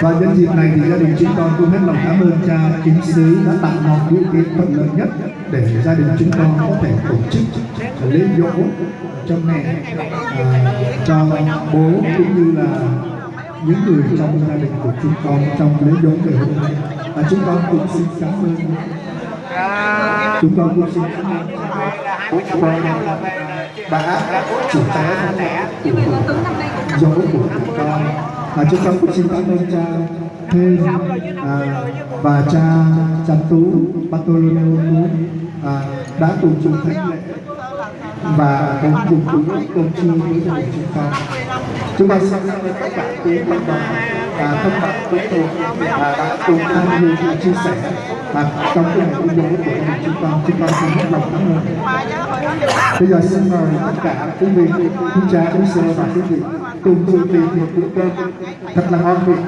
Và nhân dịp này thì gia đình chúng con cũng hết lòng cảm ơn cha kính sứ đã tạo mọi điều kiện thuận lợi nhất để gia đình chúng con có thể tổ chức lễ dỗ cho mẹ, à, cho bố cũng như là những người trong gia đình của chúng con trong lễ dỗ ngày hôm nay. Và chúng con cũng xin cảm ơn. Chúng con cũng xin cảm ơn bố con à, đã chủ tế của dỗ của chúng con à chúng con cũng xin cảm ơn cha thêm à, và cha cha tú Bartolomeo à, đã cùng chung thánh lễ và cùng cùng cùng công chi với gia đình chúng con chúng con xin cảm ơn tất cả quý ông bà và các bạn quý thuộc đã cùng tham dự và chia sẻ. Và trong cái ngày công của gia đình chúng con chúng con xin hết lòng cảm ơn bây giờ xin mời tất cả quý vị quý cha quý sơ và quý vị cùng dự tiệc một bữa cơm thật là ngon miệng.